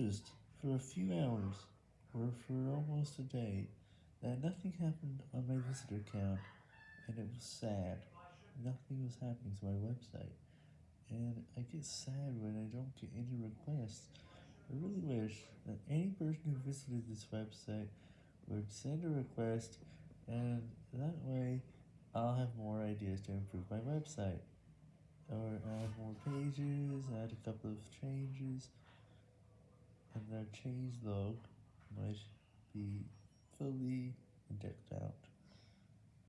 noticed for a few hours, or for almost a day, that nothing happened on my visitor count, and it was sad. Nothing was happening to my website, and I get sad when I don't get any requests. I really wish that any person who visited this website would send a request, and that way I'll have more ideas to improve my website, or add more pages, add a couple of changes, and the change log might be fully decked out.